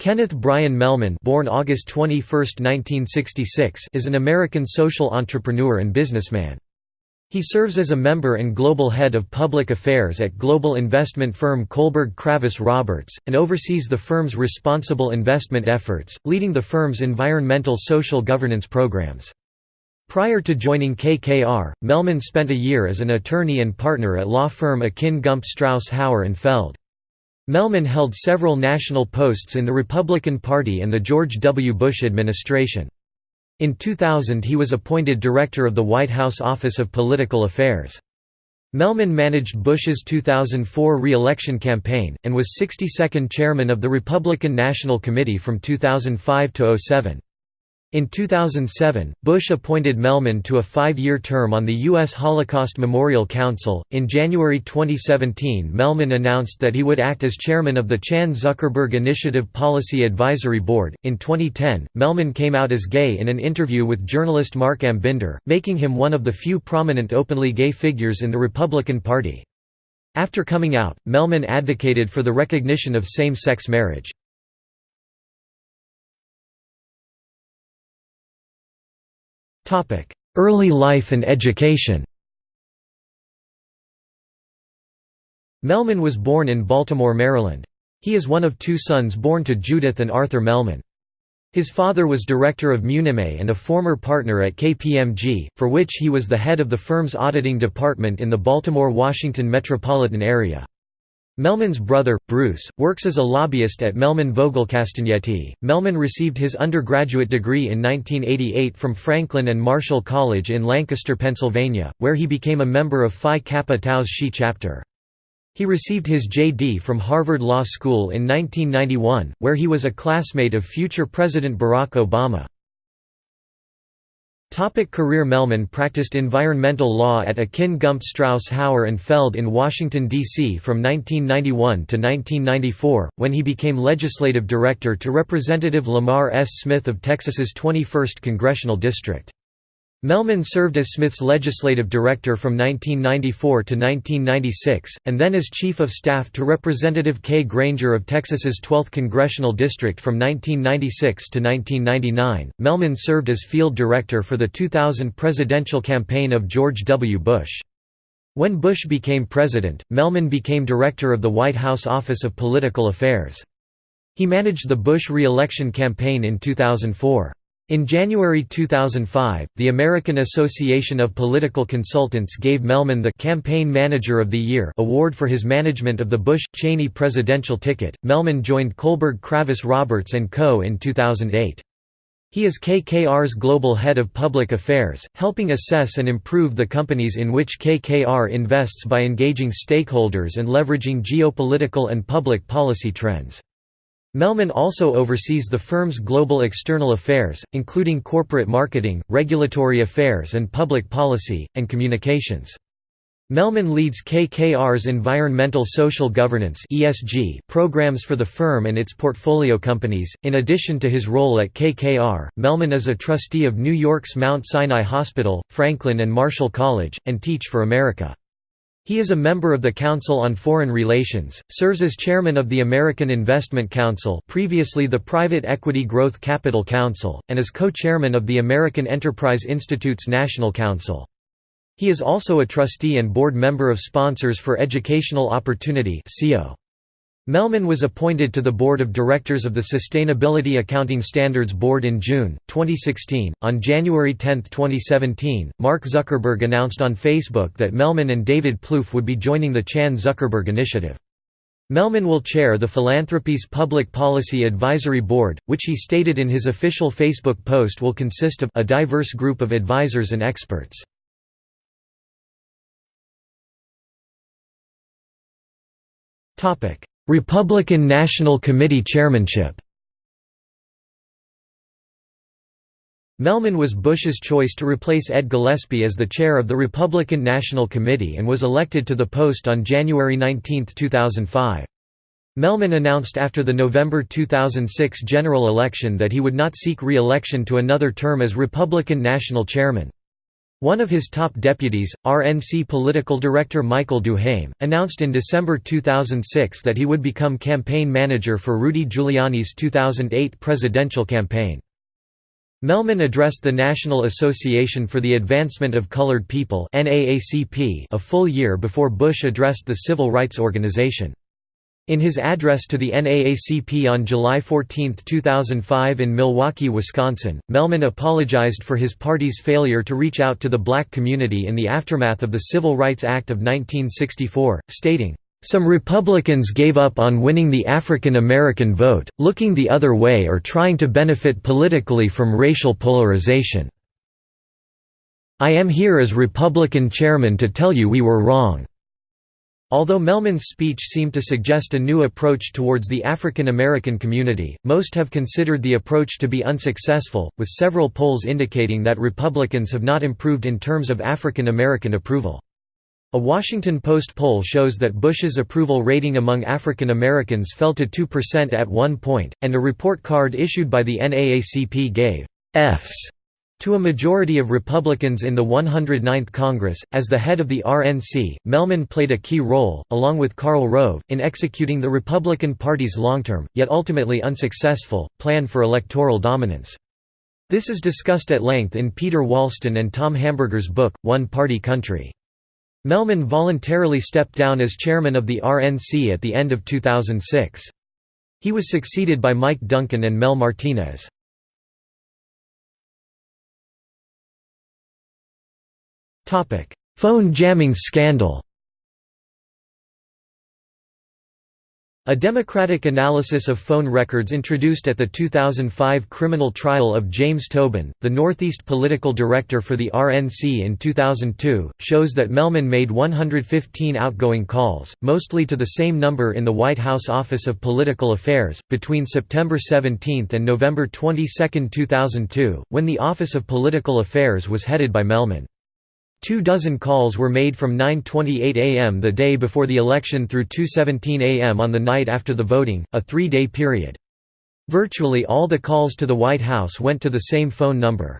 Kenneth Brian Mehlman born August 21, 1966, is an American social entrepreneur and businessman. He serves as a member and global head of public affairs at global investment firm Kohlberg Kravis Roberts, and oversees the firm's responsible investment efforts, leading the firm's environmental social governance programs. Prior to joining KKR, Mehlman spent a year as an attorney and partner at law firm Akin Gump Strauss Hauer and Feld. Mehlman held several national posts in the Republican Party and the George W. Bush administration. In 2000 he was appointed director of the White House Office of Political Affairs. Mehlman managed Bush's 2004 re-election campaign, and was 62nd chairman of the Republican National Committee from 2005 to 07. In 2007, Bush appointed Mehlman to a five-year term on the U.S. Holocaust Memorial Council. In January 2017, Mehlman announced that he would act as chairman of the Chan Zuckerberg Initiative Policy Advisory Board. In 2010, Mehlman came out as gay in an interview with journalist Marc Ambinder, making him one of the few prominent openly gay figures in the Republican Party. After coming out, Mehlman advocated for the recognition of same-sex marriage. Early life and education Mehlman was born in Baltimore, Maryland. He is one of two sons born to Judith and Arthur Mehlman. His father was director of MuniMae and a former partner at KPMG, for which he was the head of the firm's auditing department in the Baltimore-Washington metropolitan area. Mehlman's brother, Bruce, works as a lobbyist at Mehlman Vogel Castagnetti. Mehlman received his undergraduate degree in 1988 from Franklin and Marshall College in Lancaster, Pennsylvania, where he became a member of Phi Kappa Tau's Xi chapter. He received his J.D. from Harvard Law School in 1991, where he was a classmate of future President Barack Obama. Topic career Mehlman practiced environmental law at Akin Gump Strauss Hauer and Feld in Washington, D.C. from 1991 to 1994, when he became legislative director to Representative Lamar S. Smith of Texas's 21st Congressional District. Mehlman served as Smith's legislative director from 1994 to 1996, and then as chief of staff to Representative Kay Granger of Texas's 12th congressional district from 1996 to 1999. Mehlman served as field director for the 2000 presidential campaign of George W. Bush. When Bush became president, Mehlman became director of the White House Office of Political Affairs. He managed the Bush re-election campaign in 2004. In January 2005, the American Association of Political Consultants gave Mehlman the Campaign Manager of the Year award for his management of the Bush-Cheney presidential ticket. Mehlman joined Kohlberg Kravis Roberts & Co. in 2008. He is KKR's global head of public affairs, helping assess and improve the companies in which KKR invests by engaging stakeholders and leveraging geopolitical and public policy trends. Mehlman also oversees the firm's global external affairs, including corporate marketing, regulatory affairs and public policy, and communications. Mehlman leads KKR's environmental social governance (ESG) programs for the firm and its portfolio companies. In addition to his role at KKR, Mehlman is a trustee of New York's Mount Sinai Hospital, Franklin and Marshall College, and Teach for America. He is a member of the Council on Foreign Relations, serves as chairman of the American Investment Council previously the Private Equity Growth Capital Council, and is co-chairman of the American Enterprise Institute's National Council. He is also a trustee and board member of Sponsors for Educational Opportunity Mehlman was appointed to the board of directors of the Sustainability Accounting Standards Board in June 2016. On January 10, 2017, Mark Zuckerberg announced on Facebook that Mehlman and David Plouffe would be joining the Chan Zuckerberg Initiative. Mehlman will chair the philanthropy's Public Policy Advisory Board, which he stated in his official Facebook post will consist of a diverse group of advisors and experts. Topic: Republican National Committee chairmanship Mehlman was Bush's choice to replace Ed Gillespie as the chair of the Republican National Committee and was elected to the post on January 19, 2005. Mehlman announced after the November 2006 general election that he would not seek re-election to another term as Republican National Chairman. One of his top deputies, RNC political director Michael Duhaime, announced in December 2006 that he would become campaign manager for Rudy Giuliani's 2008 presidential campaign. Mehlman addressed the National Association for the Advancement of Colored People a full year before Bush addressed the civil rights organization. In his address to the NAACP on July 14, 2005 in Milwaukee, Wisconsin, Mehlman apologized for his party's failure to reach out to the black community in the aftermath of the Civil Rights Act of 1964, stating, "...some Republicans gave up on winning the African American vote, looking the other way or trying to benefit politically from racial polarization. I am here as Republican chairman to tell you we were wrong." Although Mehlman's speech seemed to suggest a new approach towards the African American community, most have considered the approach to be unsuccessful, with several polls indicating that Republicans have not improved in terms of African American approval. A Washington Post poll shows that Bush's approval rating among African Americans fell to 2% at one point, and a report card issued by the NAACP gave Fs to a majority of Republicans in the 109th Congress, as the head of the RNC, Mehlman played a key role, along with Karl Rove, in executing the Republican Party's long-term, yet ultimately unsuccessful, plan for electoral dominance. This is discussed at length in Peter Wallsten and Tom Hamburger's book, One Party Country. Mehlman voluntarily stepped down as chairman of the RNC at the end of 2006. He was succeeded by Mike Duncan and Mel Martinez. Phone jamming scandal A democratic analysis of phone records introduced at the 2005 criminal trial of James Tobin, the Northeast political director for the RNC in 2002, shows that Mehlman made 115 outgoing calls, mostly to the same number in the White House Office of Political Affairs, between September 17 and November 22, 2002, when the Office of Political Affairs was headed by Mehlman. Two dozen calls were made from 9.28 am the day before the election through 2.17 am on the night after the voting, a three-day period. Virtually all the calls to the White House went to the same phone number.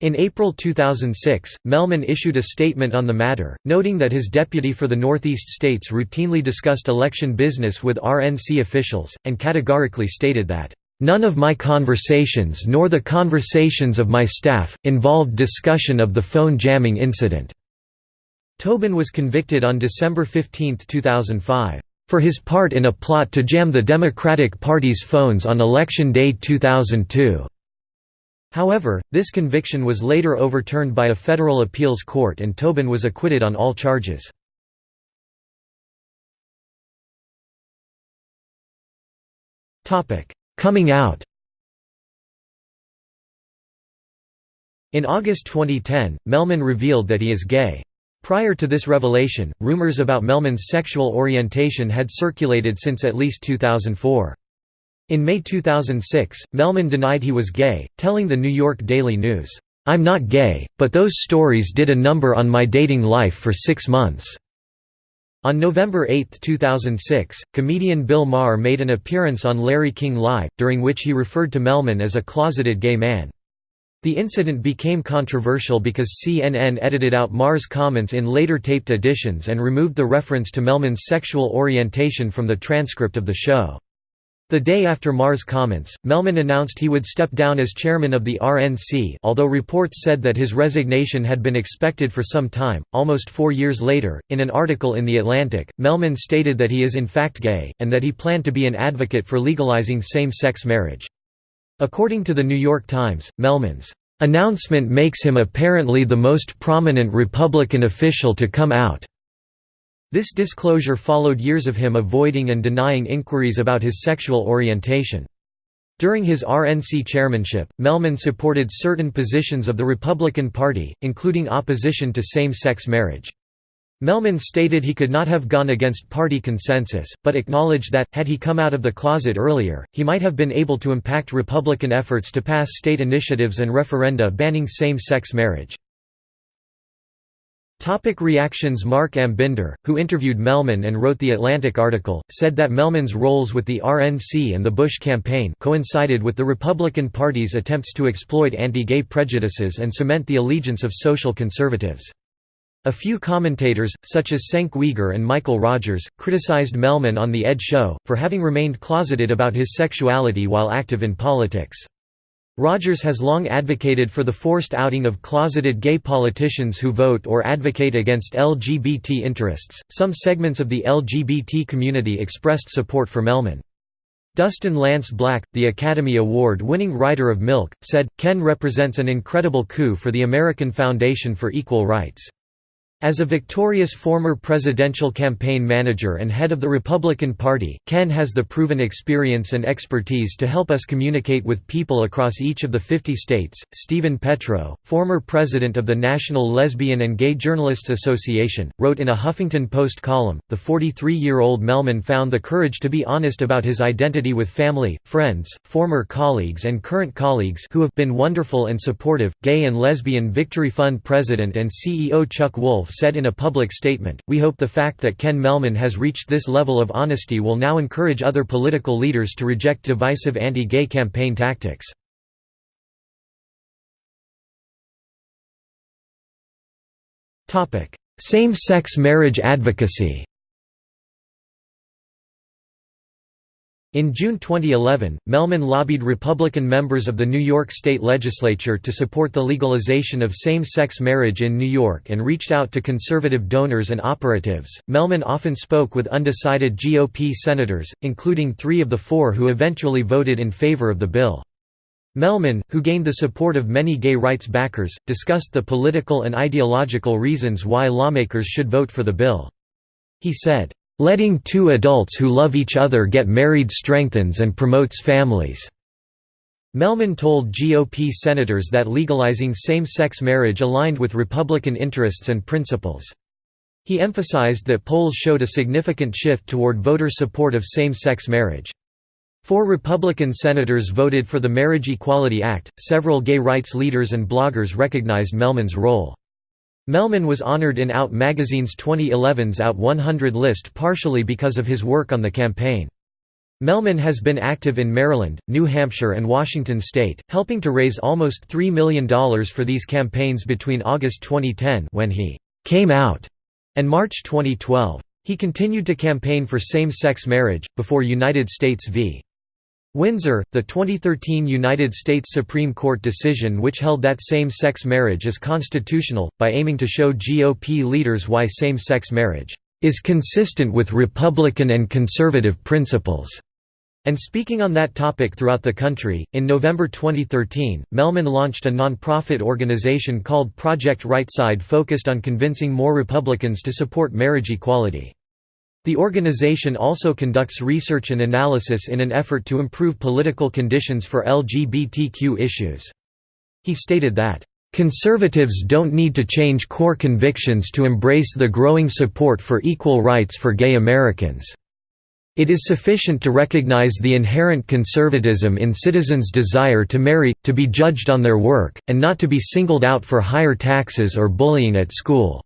In April 2006, Mehlman issued a statement on the matter, noting that his deputy for the Northeast states routinely discussed election business with RNC officials, and categorically stated that None of my conversations nor the conversations of my staff, involved discussion of the phone jamming incident." Tobin was convicted on December 15, 2005, "...for his part in a plot to jam the Democratic Party's phones on Election Day 2002." However, this conviction was later overturned by a federal appeals court and Tobin was acquitted on all charges. Topic: Coming out In August 2010, Mehlman revealed that he is gay. Prior to this revelation, rumors about Mehlman's sexual orientation had circulated since at least 2004. In May 2006, Mehlman denied he was gay, telling the New York Daily News, "'I'm not gay, but those stories did a number on my dating life for six months.' On November 8, 2006, comedian Bill Maher made an appearance on Larry King Live, during which he referred to Mehlman as a closeted gay man. The incident became controversial because CNN edited out Maher's comments in later taped editions and removed the reference to Mehlman's sexual orientation from the transcript of the show. The day after Maher's comments, Mehlman announced he would step down as chairman of the RNC although reports said that his resignation had been expected for some time. Almost four years later, in an article in The Atlantic, Mehlman stated that he is in fact gay, and that he planned to be an advocate for legalizing same-sex marriage. According to The New York Times, Mehlman's announcement makes him apparently the most prominent Republican official to come out this disclosure followed years of him avoiding and denying inquiries about his sexual orientation. During his RNC chairmanship, Mehlman supported certain positions of the Republican Party, including opposition to same-sex marriage. Mehlman stated he could not have gone against party consensus, but acknowledged that, had he come out of the closet earlier, he might have been able to impact Republican efforts to pass state initiatives and referenda banning same-sex marriage. Topic reactions Marc Ambinder, who interviewed Mehlman and wrote the Atlantic article, said that Mehlman's roles with the RNC and the Bush campaign coincided with the Republican Party's attempts to exploit anti-gay prejudices and cement the allegiance of social conservatives. A few commentators, such as Cenk Uygur and Michael Rogers, criticized Mehlman on The Ed Show, for having remained closeted about his sexuality while active in politics. Rogers has long advocated for the forced outing of closeted gay politicians who vote or advocate against LGBT interests. Some segments of the LGBT community expressed support for Mehlman. Dustin Lance Black, the Academy Award winning writer of Milk, said, Ken represents an incredible coup for the American Foundation for Equal Rights. As a victorious former presidential campaign manager and head of the Republican Party, Ken has the proven experience and expertise to help us communicate with people across each of the 50 states. Steven Petrow, former president of the National Lesbian and Gay Journalists Association, wrote in a Huffington Post column The 43 year old Mehlman found the courage to be honest about his identity with family, friends, former colleagues, and current colleagues who have been wonderful and supportive. Gay and Lesbian Victory Fund president and CEO Chuck Wolfe said in a public statement, We hope the fact that Ken Mehlman has reached this level of honesty will now encourage other political leaders to reject divisive anti-gay campaign tactics. Same-sex marriage advocacy In June 2011, Mehlman lobbied Republican members of the New York State Legislature to support the legalization of same-sex marriage in New York and reached out to conservative donors and operatives. Mehlman often spoke with undecided GOP senators, including three of the four who eventually voted in favor of the bill. Mehlman, who gained the support of many gay rights backers, discussed the political and ideological reasons why lawmakers should vote for the bill. He said, Letting two adults who love each other get married strengthens and promotes families." Mehlman told GOP senators that legalizing same-sex marriage aligned with Republican interests and principles. He emphasized that polls showed a significant shift toward voter support of same-sex marriage. Four Republican senators voted for the Marriage Equality Act. Several gay rights leaders and bloggers recognized Mehlman's role. Mehlman was honored in Out magazine's 2011's Out 100 list partially because of his work on the campaign. Mehlman has been active in Maryland, New Hampshire and Washington state, helping to raise almost $3 million for these campaigns between August 2010 when he «came out» and March 2012. He continued to campaign for same-sex marriage, before United States v. Windsor, the 2013 United States Supreme Court decision which held that same-sex marriage is constitutional, by aiming to show GOP leaders why same-sex marriage is consistent with Republican and conservative principles. And speaking on that topic throughout the country, in November 2013, Mehlman launched a nonprofit organization called Project Rightside focused on convincing more Republicans to support marriage equality. The organization also conducts research and analysis in an effort to improve political conditions for LGBTQ issues. He stated that, "...conservatives don't need to change core convictions to embrace the growing support for equal rights for gay Americans. It is sufficient to recognize the inherent conservatism in citizens' desire to marry, to be judged on their work, and not to be singled out for higher taxes or bullying at school."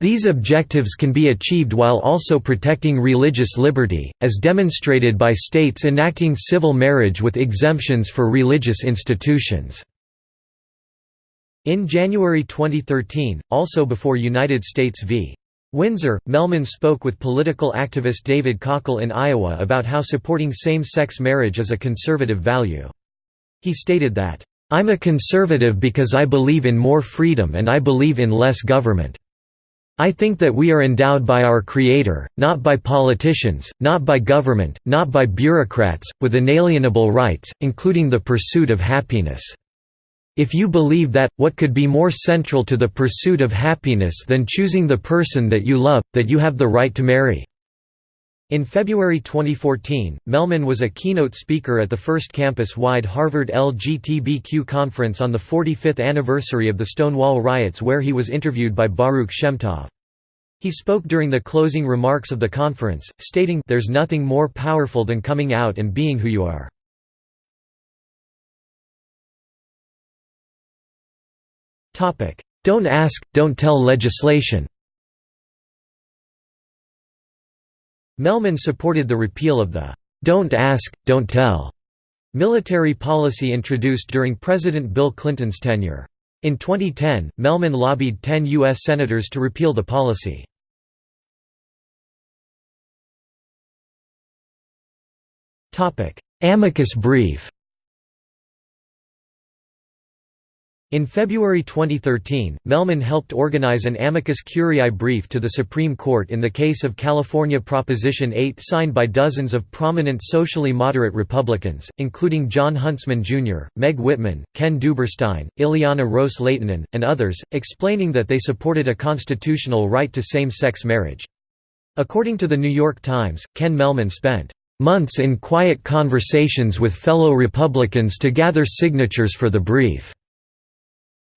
These objectives can be achieved while also protecting religious liberty, as demonstrated by states enacting civil marriage with exemptions for religious institutions. In January 2013, also before United States v. Windsor, Mehlman spoke with political activist David Kochel in Iowa about how supporting same-sex marriage is a conservative value. He stated that, "...I'm a conservative because I believe in more freedom and I believe in less government." I think that we are endowed by our Creator, not by politicians, not by government, not by bureaucrats, with inalienable rights, including the pursuit of happiness. If you believe that, what could be more central to the pursuit of happiness than choosing the person that you love, that you have the right to marry? In February 2014, Mehlman was a keynote speaker at the first campus-wide Harvard LGBTQ conference on the 45th anniversary of the Stonewall riots where he was interviewed by Baruch Shemtov. He spoke during the closing remarks of the conference, stating, There's nothing more powerful than coming out and being who you are. "'Don't ask, don't tell' legislation. Mehlman supported the repeal of the "'Don't Ask, Don't Tell' military policy introduced during President Bill Clinton's tenure. In 2010, Mehlman lobbied 10 U.S. senators to repeal the policy. Amicus brief In February 2013, Mehlman helped organize an amicus curiae brief to the Supreme Court in the case of California Proposition 8 signed by dozens of prominent socially moderate Republicans, including Jon Huntsman Jr., Meg Whitman, Ken Duberstein, Ileana Ros-Lehtinen, and others, explaining that they supported a constitutional right to same-sex marriage. According to The New York Times, Ken Mehlman spent months in quiet conversations with fellow Republicans to gather signatures for the brief.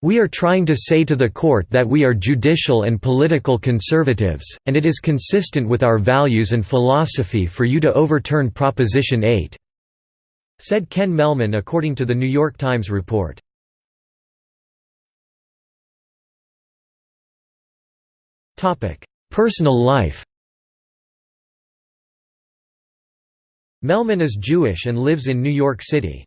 We are trying to say to the court that we are judicial and political conservatives, and it is consistent with our values and philosophy for you to overturn Proposition 8," said Ken Mehlman according to the New York Times report. Personal life Mehlman is Jewish and lives in New York City.